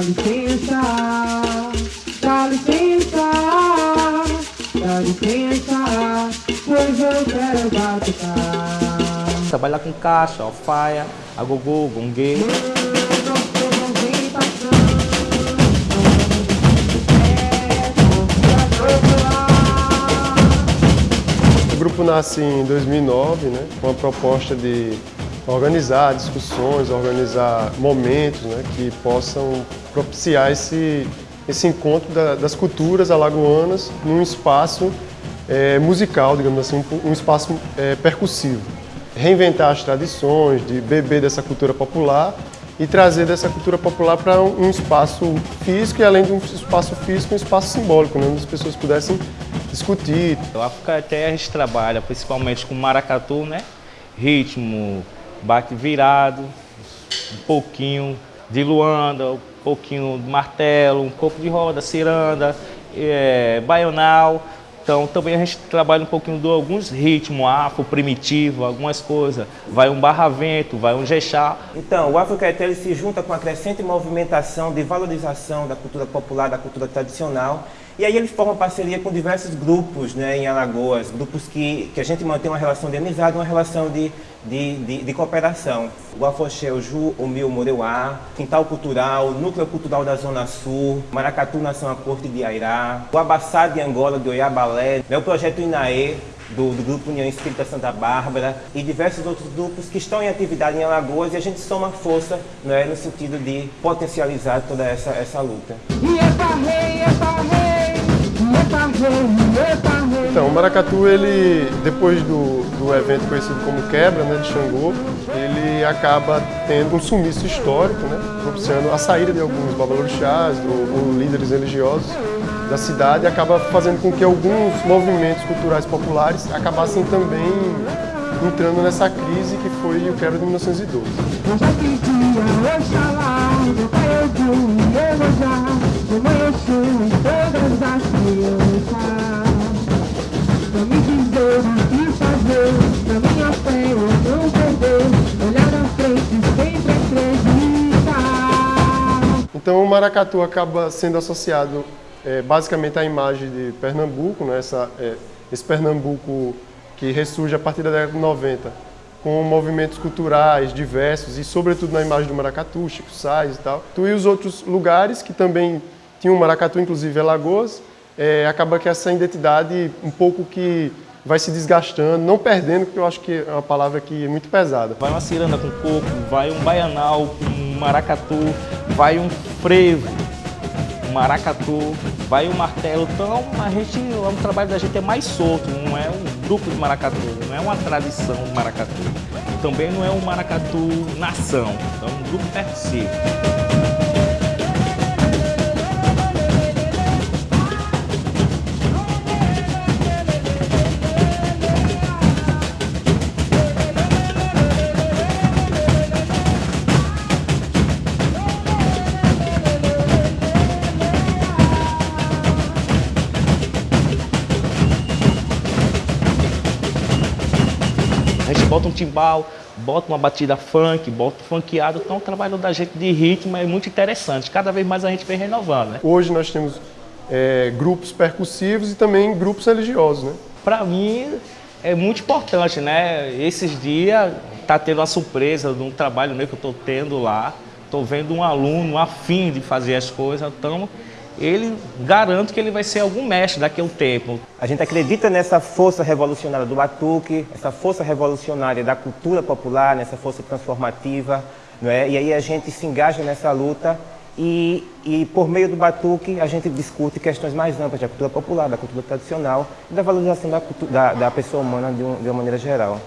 Dá licença, dá licença, dá licença, pois eu quero batucar. Trabalhar com caixa, alfaia, agogô, gongue. O grupo nasce em 2009, né, com a proposta de organizar discussões, organizar momentos né, que possam propiciar esse, esse encontro da, das culturas alagoanas num espaço é, musical, digamos assim, um espaço é, percussivo. Reinventar as tradições, de beber dessa cultura popular e trazer dessa cultura popular para um espaço físico e além de um espaço físico, um espaço simbólico, né, onde as pessoas pudessem discutir. O África até a gente trabalha principalmente com maracatu, né? Ritmo, bate virado, um pouquinho de luanda, pouquinho de martelo, um pouco de roda, ciranda, é, baional. Então também a gente trabalha um pouquinho de alguns ritmos afro, primitivo, algumas coisas. Vai um barravento, vai um jexá. Então, o Afrocaeté ele se junta com a crescente movimentação de valorização da cultura popular, da cultura tradicional e aí eles formam parceria com diversos grupos né, em Alagoas, grupos que, que a gente mantém uma relação de amizade, uma relação de, de, de, de cooperação. O Afoxé, o Ju, o Mil Moreuá, Quintal Cultural, Núcleo Cultural da Zona Sul, Maracatu Nação a Corte de Airá, o Abassá de Angola, de Oiabalé, né, o Projeto Inaê, do, do, Grupo União Espírita Santa Bárbara e diversos outros grupos que estão em atividade em Alagoas e a gente soma força é no sentido de potencializar toda essa, essa luta. Então, o Maracatu, ele, depois do, do evento conhecido como Quebra, né, de Xangô, ele acaba tendo um sumiço histórico, né, propiciando a saída de alguns babalorixás ou, ou líderes religiosos da cidade, acaba fazendo com que alguns movimentos culturais populares acabassem também entrando nessa crise que foi o quebra de 1912. Então o maracatu acaba sendo associado é, basicamente à imagem de Pernambuco, né? Essa, é, esse Pernambuco que ressurge a partir da década de 90, com movimentos culturais diversos e sobretudo na imagem do maracatu, Chico Sainz e tal. Tu e os outros lugares que também tinham maracatu, inclusive Alagoas, é, acaba que essa identidade um pouco que vai se desgastando, não perdendo, porque eu acho que é uma palavra que é muito pesada. Vai uma ciranda com coco, vai um baianal com maracatu, vai um frevo, maracatu, vai um martelo. Então a gente, o trabalho da gente é mais solto, não é um grupo de maracatu, não é uma tradição de maracatu. E também não é um maracatu nação, é um grupo percussivo. A gente bota um timbal, bota uma batida funk, bota um funkeado. Então o trabalho da gente de ritmo é muito interessante. Cada vez mais a gente vem renovando. Né? Hoje nós temos é, grupos percussivos e também grupos religiosos. Né? Para mim é muito importante, né? Esses dias tá tendo uma surpresa de um trabalho meu que eu estou tendo lá. Estou vendo um aluno afim de fazer as coisas. Então ele garante que ele vai ser algum mestre daqui a um tempo. A gente acredita nessa força revolucionária do batuque, essa força revolucionária da cultura popular, nessa força transformativa, não é? E aí a gente se engaja nessa luta e, e por meio do batuque a gente discute questões mais amplas da cultura popular, da cultura tradicional e da valorização da, da, da pessoa humana de, um, de uma maneira geral.